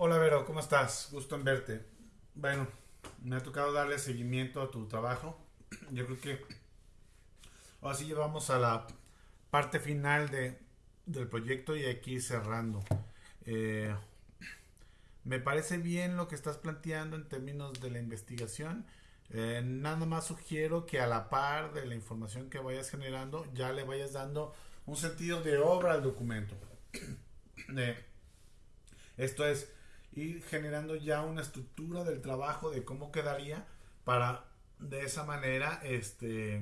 Hola Vero, ¿cómo estás? Gusto en verte. Bueno, me ha tocado darle seguimiento a tu trabajo. Yo creo que ahora sí llevamos a la parte final de, del proyecto y aquí cerrando. Eh, me parece bien lo que estás planteando en términos de la investigación. Eh, nada más sugiero que a la par de la información que vayas generando, ya le vayas dando un sentido de obra al documento. Eh, esto es, generando ya una estructura del trabajo de cómo quedaría para de esa manera este,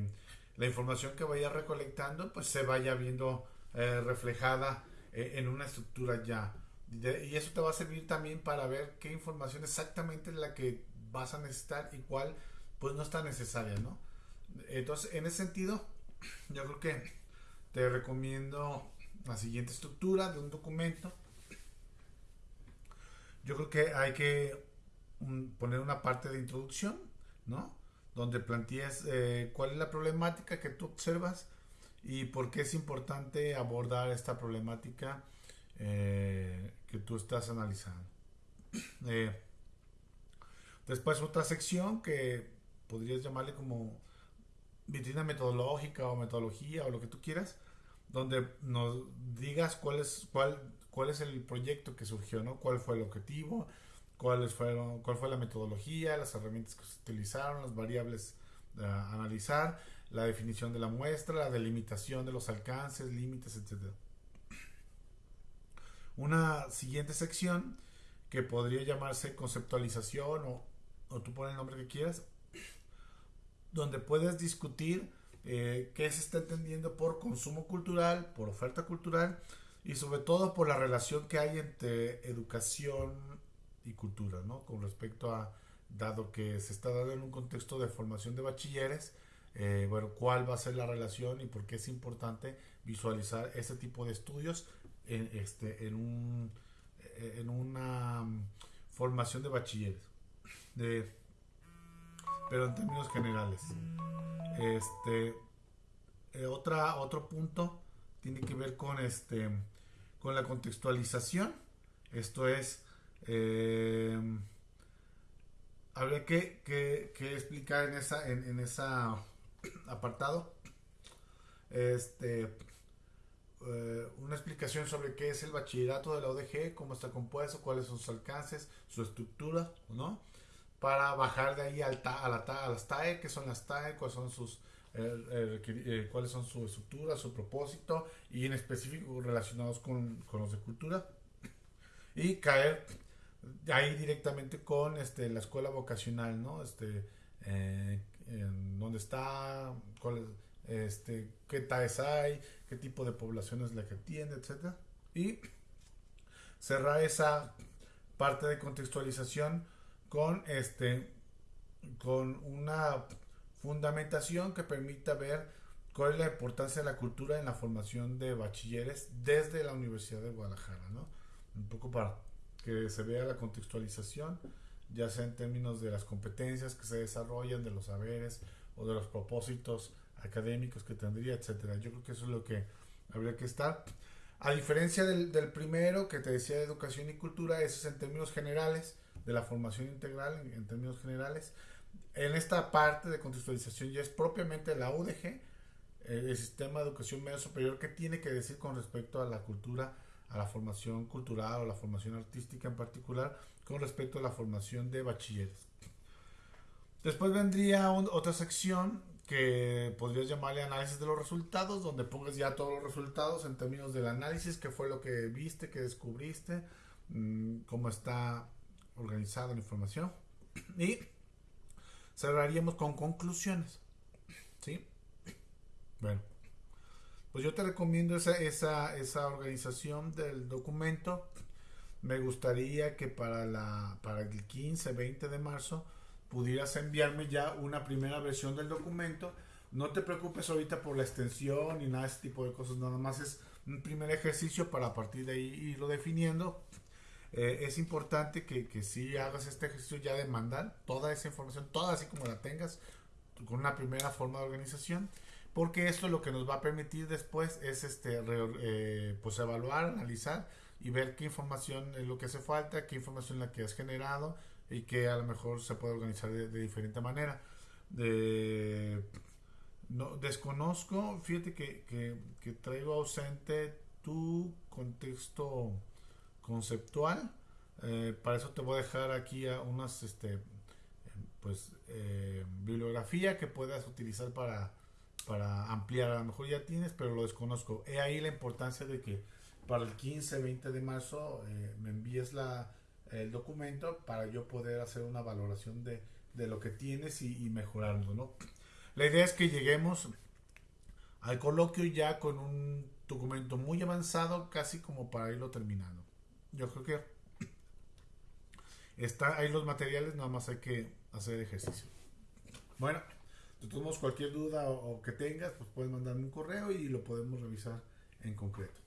la información que vaya recolectando pues se vaya viendo eh, reflejada eh, en una estructura ya. y eso te va a servir también para ver qué información exactamente es la que vas a necesitar y cuál pues no está necesaria, ¿no? Entonces, en ese sentido, yo creo que te recomiendo la siguiente estructura de un documento yo creo que hay que poner una parte de introducción, ¿no? Donde plantees eh, cuál es la problemática que tú observas y por qué es importante abordar esta problemática eh, que tú estás analizando. Eh, después otra sección que podrías llamarle como vitrina metodológica o metodología o lo que tú quieras, donde nos digas cuál es, cuál, cuál es el proyecto que surgió, ¿no? ¿Cuál fue el objetivo? ¿Cuáles fueron, ¿Cuál fue la metodología? Las herramientas que se utilizaron, las variables a analizar, la definición de la muestra, la delimitación de los alcances, límites, etc. Una siguiente sección que podría llamarse conceptualización o, o tú pones el nombre que quieras, donde puedes discutir eh, qué se está entendiendo por consumo cultural, por oferta cultural, y sobre todo por la relación que hay entre educación y cultura, ¿no? Con respecto a, dado que se está dando en un contexto de formación de bachilleres, eh, bueno, cuál va a ser la relación y por qué es importante visualizar ese tipo de estudios en, este, en, un, en una mm, formación de bachilleres. De, pero en términos generales. Este, eh, otra, otro punto tiene que ver con este con la contextualización. Esto es, eh, habría que, explicar en esa, en, esa apartado este, eh, una explicación sobre qué es el bachillerato de la ODG, cómo está compuesto, cuáles son sus alcances, su estructura, ¿no? Para bajar de ahí al a, la, a las TAE, qué son las TAE, cuáles son sus eh, cuáles son su estructura, su propósito y en específico relacionados con, los de cultura y caer ahí directamente con este, la escuela vocacional, ¿no? Este, eh, dónde está, este, qué TAES hay, qué tipo de población es la que atiende, etcétera y cerrar esa parte de contextualización con este con una fundamentación que permita ver cuál es la importancia de la cultura en la formación de bachilleres desde la Universidad de Guadalajara, ¿no? Un poco para que se vea la contextualización, ya sea en términos de las competencias que se desarrollan, de los saberes o de los propósitos académicos que tendría, etcétera. Yo creo que eso es lo que habría que estar. A diferencia del, del, primero que te decía de educación y cultura, eso es en términos generales, de la formación integral en, en términos generales en esta parte de contextualización ya es propiamente la UDG, eh, el Sistema de Educación Medio Superior, que tiene que decir con respecto a la cultura, a la formación cultural o la formación artística en particular, con respecto a la formación de bachilleres. Después vendría otra sección que podrías llamarle análisis de los resultados, donde pongas ya todos los resultados en términos del análisis, qué fue lo que viste, qué descubriste, mm, cómo está organizada la información. Y cerraríamos con conclusiones. ¿Sí? Bueno, pues yo te recomiendo esa, esa, esa organización del documento. Me gustaría que para, la, para el 15, 20 de marzo pudieras enviarme ya una primera versión del documento. No te preocupes ahorita por la extensión ni nada de ese tipo de cosas, nada más es un primer ejercicio para a partir de ahí irlo definiendo eh, es importante que, que si hagas este ejercicio ya de mandar toda esa información, toda así como la tengas, con una primera forma de organización, porque esto lo que nos va a permitir después es este, eh, pues evaluar, analizar y ver qué información es lo que hace falta, qué información es la que has generado y que a lo mejor se puede organizar de, diferente manera. De, no, desconozco, fíjate que, que, traigo ausente tu contexto conceptual. Eh, para eso te voy a dejar aquí unas este, pues eh, bibliografía que puedas utilizar para, para ampliar. A lo mejor ya tienes, pero lo desconozco. He ahí la importancia de que para el 15, 20 de marzo eh, me envíes la, el documento para yo poder hacer una valoración de, de lo que tienes y, y mejorarlo, ¿no? La idea es que lleguemos al coloquio ya con un documento muy avanzado, casi como para irlo terminando. Yo creo que está ahí los materiales, nada más hay que hacer ejercicio. Bueno, de todos cualquier duda o, que tengas, pues puedes mandarme un correo y lo podemos revisar en concreto.